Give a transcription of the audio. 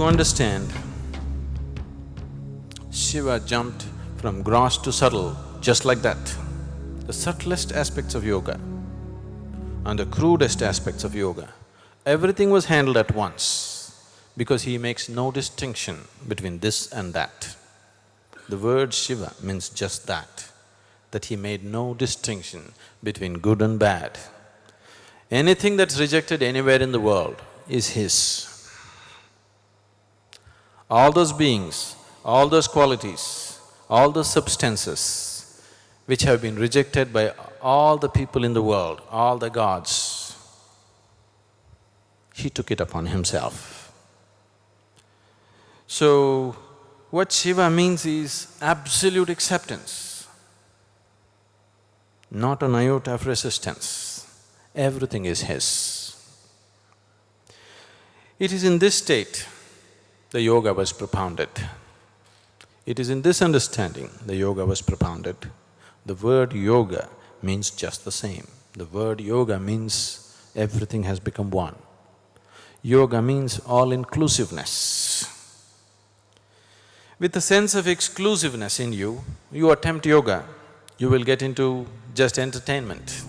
To understand, Shiva jumped from gross to subtle just like that. The subtlest aspects of yoga and the crudest aspects of yoga, everything was handled at once because he makes no distinction between this and that. The word Shiva means just that, that he made no distinction between good and bad. Anything that's rejected anywhere in the world is his. All those beings, all those qualities, all those substances which have been rejected by all the people in the world, all the gods, he took it upon himself. So, what Shiva means is absolute acceptance, not an iota of resistance. Everything is his. It is in this state the yoga was propounded. It is in this understanding the yoga was propounded. The word yoga means just the same. The word yoga means everything has become one. Yoga means all-inclusiveness. With a sense of exclusiveness in you, you attempt yoga, you will get into just entertainment.